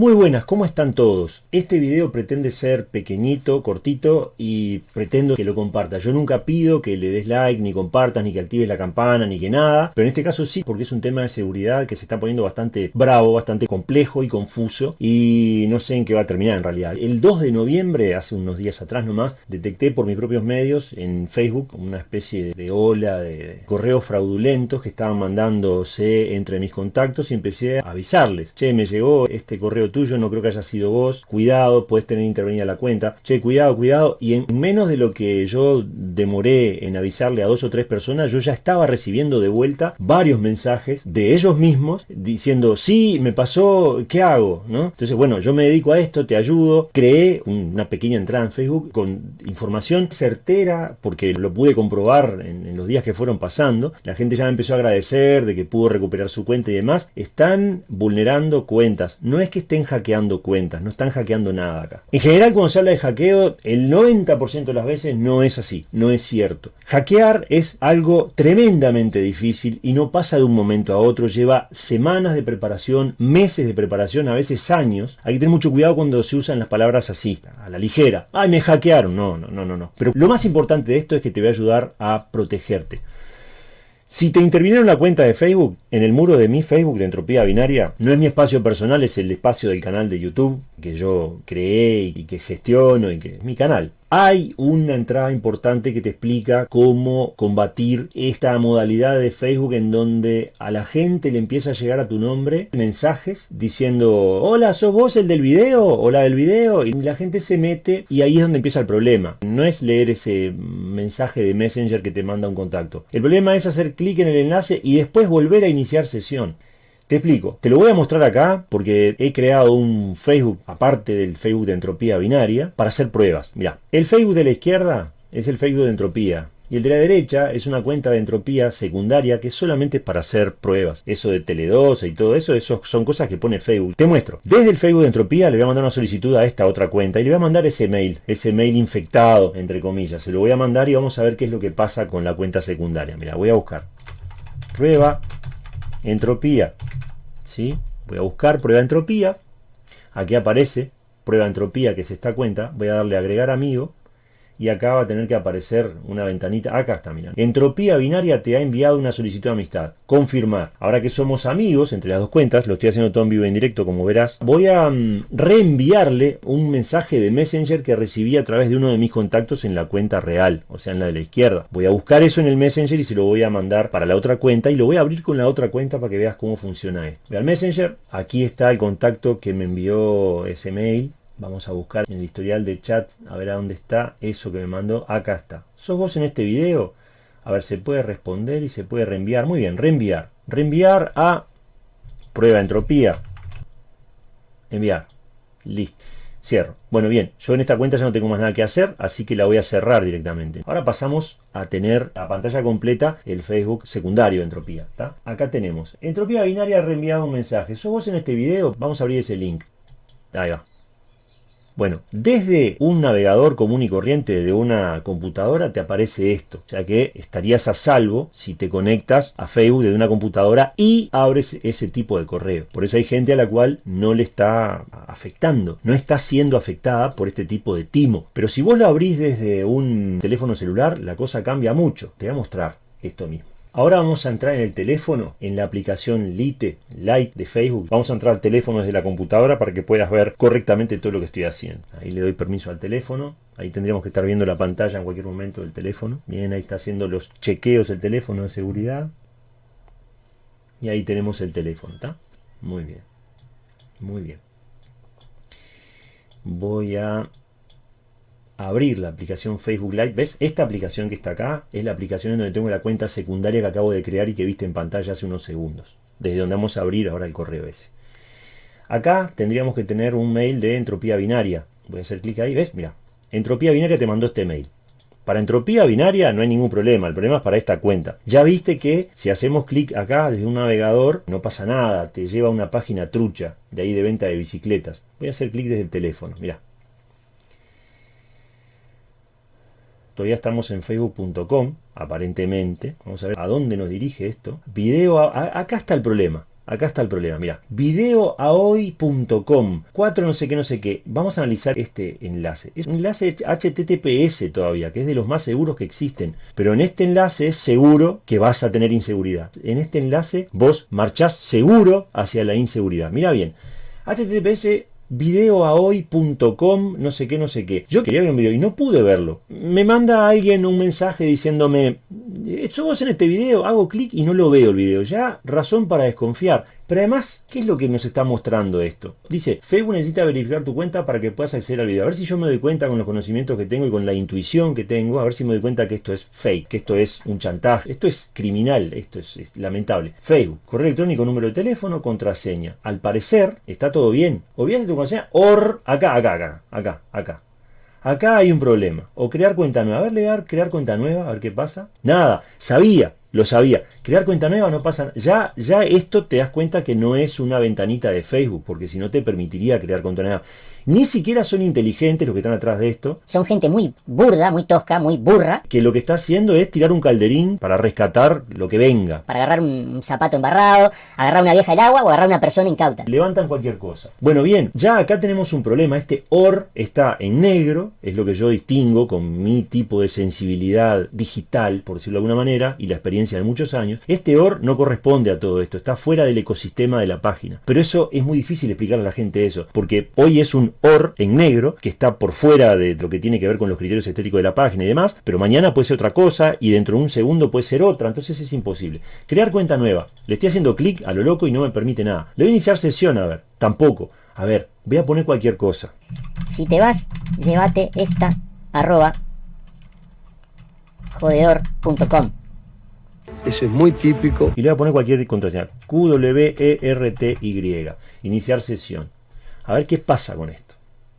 Muy buenas, ¿cómo están todos? Este video pretende ser pequeñito, cortito y pretendo que lo compartas. Yo nunca pido que le des like, ni compartas, ni que actives la campana, ni que nada. Pero en este caso sí, porque es un tema de seguridad que se está poniendo bastante bravo, bastante complejo y confuso. Y no sé en qué va a terminar en realidad. El 2 de noviembre, hace unos días atrás nomás, detecté por mis propios medios en Facebook una especie de ola de correos fraudulentos que estaban mandándose entre mis contactos y empecé a avisarles. Che, me llegó este correo tuyo, no creo que haya sido vos, cuidado, puedes tener intervenida la cuenta, che, cuidado, cuidado, y en menos de lo que yo demoré en avisarle a dos o tres personas, yo ya estaba recibiendo de vuelta varios mensajes de ellos mismos diciendo, sí, me pasó, ¿qué hago? ¿no? Entonces, bueno, yo me dedico a esto, te ayudo, creé una pequeña entrada en Facebook con información certera, porque lo pude comprobar en, en los días que fueron pasando, la gente ya me empezó a agradecer de que pudo recuperar su cuenta y demás, están vulnerando cuentas, no es que estén hackeando cuentas, no están hackeando nada acá. En general cuando se habla de hackeo, el 90% de las veces no es así, no es cierto. Hackear es algo tremendamente difícil y no pasa de un momento a otro, lleva semanas de preparación, meses de preparación, a veces años. Hay que tener mucho cuidado cuando se usan las palabras así, a la ligera. Ay, me hackearon. No, no, no, no, no. Pero lo más importante de esto es que te va a ayudar a protegerte. Si te intervinieron la cuenta de Facebook, en el muro de mi Facebook de Entropía Binaria, no es mi espacio personal, es el espacio del canal de YouTube que yo creé y que gestiono y que es mi canal. Hay una entrada importante que te explica cómo combatir esta modalidad de Facebook en donde a la gente le empieza a llegar a tu nombre mensajes diciendo hola, ¿sos vos el del video? o la del video y la gente se mete y ahí es donde empieza el problema. No es leer ese mensaje de Messenger que te manda un contacto. El problema es hacer clic en el enlace y después volver a iniciar sesión. Te explico, te lo voy a mostrar acá porque he creado un Facebook, aparte del Facebook de entropía binaria, para hacer pruebas. Mira, el Facebook de la izquierda es el Facebook de entropía. Y el de la derecha es una cuenta de entropía secundaria que solamente es para hacer pruebas. Eso de Tele12 y todo eso, eso son cosas que pone Facebook. Te muestro. Desde el Facebook de entropía le voy a mandar una solicitud a esta otra cuenta y le voy a mandar ese mail, ese mail infectado, entre comillas. Se lo voy a mandar y vamos a ver qué es lo que pasa con la cuenta secundaria. Mira, voy a buscar. Prueba entropía Voy a buscar prueba entropía. Aquí aparece prueba entropía que es esta cuenta. Voy a darle agregar amigo y acá va a tener que aparecer una ventanita, acá está, mira. Entropía Binaria te ha enviado una solicitud de amistad. Confirmar. Ahora que somos amigos entre las dos cuentas, lo estoy haciendo todo en vivo en directo como verás, voy a mm, reenviarle un mensaje de Messenger que recibí a través de uno de mis contactos en la cuenta real, o sea en la de la izquierda. Voy a buscar eso en el Messenger y se lo voy a mandar para la otra cuenta y lo voy a abrir con la otra cuenta para que veas cómo funciona esto. Ve al Messenger, aquí está el contacto que me envió ese mail, Vamos a buscar en el historial de chat a ver a dónde está eso que me mandó. Acá está. ¿Sos vos en este video? A ver, se puede responder y se puede reenviar. Muy bien, reenviar. Reenviar a prueba entropía. Enviar. Listo. Cierro. Bueno, bien, yo en esta cuenta ya no tengo más nada que hacer, así que la voy a cerrar directamente. Ahora pasamos a tener a pantalla completa el Facebook secundario de Entropía. Acá tenemos Entropía Binaria ha reenviado un mensaje. ¿Sos vos en este video? Vamos a abrir ese link. Ahí va. Bueno, desde un navegador común y corriente de una computadora te aparece esto, ya que estarías a salvo si te conectas a Facebook desde una computadora y abres ese tipo de correo. Por eso hay gente a la cual no le está afectando, no está siendo afectada por este tipo de timo. Pero si vos lo abrís desde un teléfono celular, la cosa cambia mucho. Te voy a mostrar esto mismo. Ahora vamos a entrar en el teléfono, en la aplicación Lite, Lite de Facebook. Vamos a entrar al teléfono desde la computadora para que puedas ver correctamente todo lo que estoy haciendo. Ahí le doy permiso al teléfono. Ahí tendríamos que estar viendo la pantalla en cualquier momento del teléfono. Bien, ahí está haciendo los chequeos el teléfono de seguridad. Y ahí tenemos el teléfono, ¿está? Muy bien. Muy bien. Voy a abrir la aplicación Facebook Live. ¿Ves? Esta aplicación que está acá es la aplicación en donde tengo la cuenta secundaria que acabo de crear y que viste en pantalla hace unos segundos. Desde donde vamos a abrir ahora el correo ese. Acá tendríamos que tener un mail de entropía binaria. Voy a hacer clic ahí. ¿Ves? Mira. Entropía binaria te mandó este mail. Para entropía binaria no hay ningún problema, el problema es para esta cuenta. Ya viste que si hacemos clic acá desde un navegador no pasa nada, te lleva a una página trucha de ahí de venta de bicicletas. Voy a hacer clic desde el teléfono, mira. Todavía estamos en facebook.com, aparentemente. Vamos a ver a dónde nos dirige esto. Video, acá está el problema. acá está el problema, mira, videoahoy.com, 4 no sé qué, no sé qué. Vamos a analizar este enlace. Es un enlace HTTPS todavía, que es de los más seguros que existen. Pero en este enlace es seguro que vas a tener inseguridad. En este enlace vos marchás seguro hacia la inseguridad. Mira bien, HTTPS videoahoy.com, no sé qué, no sé qué. Yo quería ver un video y no pude verlo. Me manda alguien un mensaje diciéndome, vos en este video, hago clic y no lo veo el video. Ya razón para desconfiar. Pero además, ¿qué es lo que nos está mostrando esto? Dice, Facebook necesita verificar tu cuenta para que puedas acceder al video. A ver si yo me doy cuenta con los conocimientos que tengo y con la intuición que tengo, a ver si me doy cuenta que esto es fake, que esto es un chantaje, esto es criminal, esto es, lamentable. Facebook, correo electrónico, número de teléfono, contraseña. Al parecer, está todo bien. Olvídate tu contraseña, or, acá, acá, acá, acá, acá. Acá hay un problema. O crear cuenta nueva. A ver, leer, crear cuenta nueva, a ver qué pasa. Nada, sabía. Lo sabía. Crear cuenta nueva no pasa Ya, ya esto te das cuenta que no es una ventanita de Facebook, porque si no te permitiría crear cuenta nueva. Ni siquiera son inteligentes los que están atrás de esto. Son gente muy burda, muy tosca, muy burra. Que lo que está haciendo es tirar un calderín para rescatar lo que venga. Para agarrar un zapato embarrado, agarrar una vieja del agua o agarrar una persona incauta. Levantan cualquier cosa. Bueno, bien, ya acá tenemos un problema. Este OR está en negro, es lo que yo distingo con mi tipo de sensibilidad digital, por decirlo de alguna manera, y la experiencia de muchos años. Este OR no corresponde a todo esto, está fuera del ecosistema de la página. Pero eso es muy difícil explicarle a la gente eso, porque hoy es un OR en negro, que está por fuera de lo que tiene que ver con los criterios estéticos de la página y demás, pero mañana puede ser otra cosa y dentro de un segundo puede ser otra, entonces es imposible. Crear cuenta nueva. Le estoy haciendo clic a lo loco y no me permite nada. Le voy a iniciar sesión, a ver, tampoco. A ver, voy a poner cualquier cosa. Si te vas, llévate esta arroba jodedor.com. Ese es muy típico. Y le voy a poner cualquier contraseña. Q-W-E-R-T-Y. Iniciar sesión. A ver qué pasa con esto.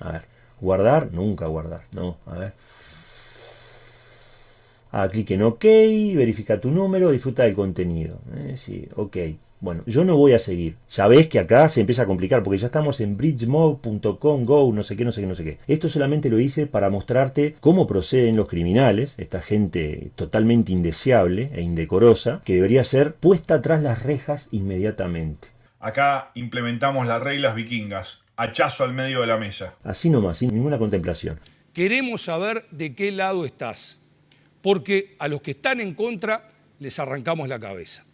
A ver, guardar, nunca guardar, no, a ver. Ah, clic en OK, verifica tu número, disfruta del contenido. Eh, sí, OK. Bueno, yo no voy a seguir. Ya ves que acá se empieza a complicar porque ya estamos en bridgemob.com, go, no sé qué, no sé qué, no sé qué. Esto solamente lo hice para mostrarte cómo proceden los criminales, esta gente totalmente indeseable e indecorosa, que debería ser puesta tras las rejas inmediatamente. Acá implementamos las reglas vikingas hachazo al medio de la mesa. Así nomás, sin ninguna contemplación. Queremos saber de qué lado estás, porque a los que están en contra les arrancamos la cabeza.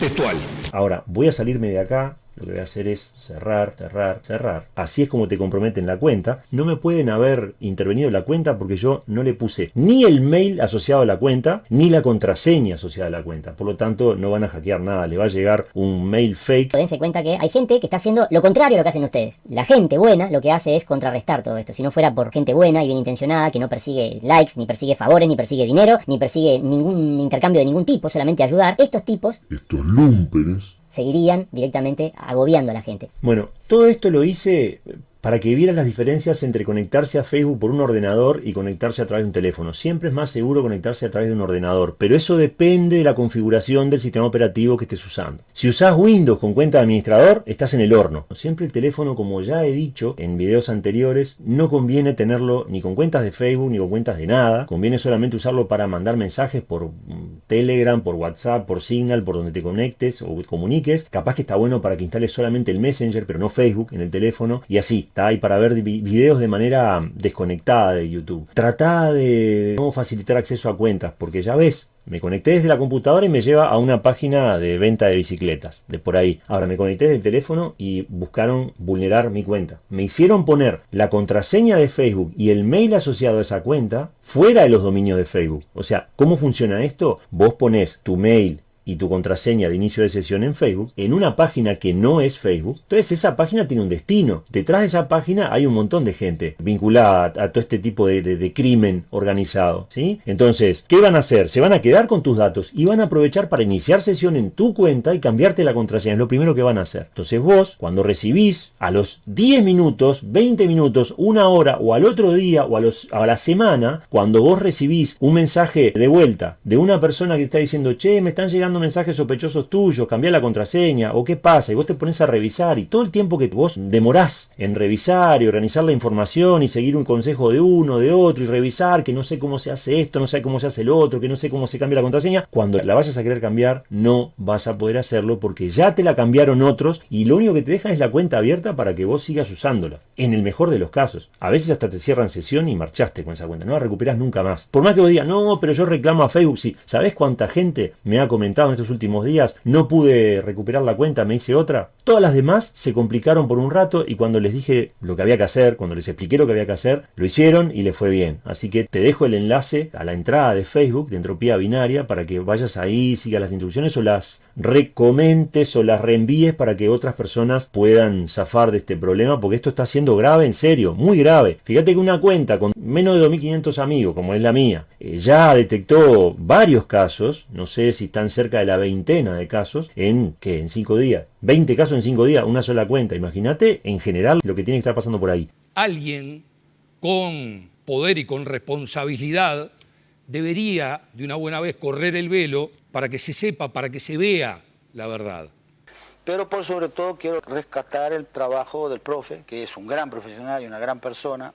Textual. Ahora, voy a salirme de acá, lo que voy a hacer es cerrar, cerrar, cerrar. Así es como te comprometen la cuenta. No me pueden haber intervenido la cuenta porque yo no le puse ni el mail asociado a la cuenta, ni la contraseña asociada a la cuenta. Por lo tanto, no van a hackear nada. Le va a llegar un mail fake. Dense cuenta que hay gente que está haciendo lo contrario a lo que hacen ustedes. La gente buena lo que hace es contrarrestar todo esto. Si no fuera por gente buena y bien intencionada, que no persigue likes, ni persigue favores, ni persigue dinero, ni persigue ningún intercambio de ningún tipo, solamente ayudar, estos tipos... Estos lumpenes seguirían directamente agobiando a la gente. Bueno, todo esto lo hice para que vieras las diferencias entre conectarse a Facebook por un ordenador y conectarse a través de un teléfono. Siempre es más seguro conectarse a través de un ordenador, pero eso depende de la configuración del sistema operativo que estés usando. Si usás Windows con cuenta de administrador, estás en el horno. Siempre el teléfono, como ya he dicho en videos anteriores, no conviene tenerlo ni con cuentas de Facebook ni con cuentas de nada. Conviene solamente usarlo para mandar mensajes por mm, Telegram, por WhatsApp, por Signal, por donde te conectes o comuniques. Capaz que está bueno para que instales solamente el Messenger, pero no Facebook en el teléfono y así y para ver videos de manera desconectada de YouTube. Trata de no facilitar acceso a cuentas, porque ya ves, me conecté desde la computadora y me lleva a una página de venta de bicicletas, de por ahí. Ahora me conecté desde el teléfono y buscaron vulnerar mi cuenta. Me hicieron poner la contraseña de Facebook y el mail asociado a esa cuenta fuera de los dominios de Facebook. O sea, ¿cómo funciona esto? Vos pones tu mail y tu contraseña de inicio de sesión en Facebook en una página que no es Facebook, entonces esa página tiene un destino. Detrás de esa página hay un montón de gente vinculada a, todo este tipo de, de, crimen organizado. ¿sí? Entonces, ¿qué van a hacer? Se van a quedar con tus datos y van a aprovechar para iniciar sesión en tu cuenta y cambiarte la contraseña. Es lo primero que van a hacer. Entonces vos, cuando recibís a los 10 minutos, 20 minutos, una hora o al otro día o a, los, a la semana, cuando vos recibís un mensaje de vuelta de una persona que está diciendo, che, me están llegando mensajes sospechosos tuyos, cambia la contraseña, o qué pasa, y vos te pones a revisar, y todo el tiempo que vos demorás en revisar y organizar la información y seguir un consejo de uno, de otro, y revisar que no sé cómo se hace esto, no sé cómo se hace el otro, que no sé cómo se cambia la contraseña, cuando la vayas a querer cambiar, no vas a poder hacerlo porque ya te la cambiaron otros y lo único que te dejan es la cuenta abierta para que vos sigas usándola. En el mejor de los casos. A veces hasta te cierran sesión y marchaste con esa cuenta. No la recuperas nunca más. Por más que vos digas, no, pero yo reclamo a Facebook. Sí, ¿sabés cuánta gente me ha comentado en estos últimos días? No pude recuperar la cuenta, me hice otra. Todas las demás se complicaron por un rato y cuando les dije lo que había que hacer, cuando les expliqué lo que había que hacer, lo hicieron y les fue bien. Así que te dejo el enlace a la entrada de Facebook de Entropía Binaria para que vayas ahí, sigas las instrucciones o las recomentes o las reenvíes para que otras personas puedan zafar de este problema, porque esto está siendo grave, en serio, muy grave. Fíjate que una cuenta con menos de 2.500 amigos, como es la mía, eh, ya detectó varios casos, no sé si están cerca de la veintena de casos, en que en 5 días. 20 casos en 5 días, una sola cuenta. Imagínate en general lo que tiene que estar pasando por ahí. Alguien con poder y con responsabilidad debería de una buena vez correr el velo para que se sepa, para que se vea la verdad. Pero por sobre todo quiero rescatar el trabajo del profe, que es un gran profesional y una gran persona,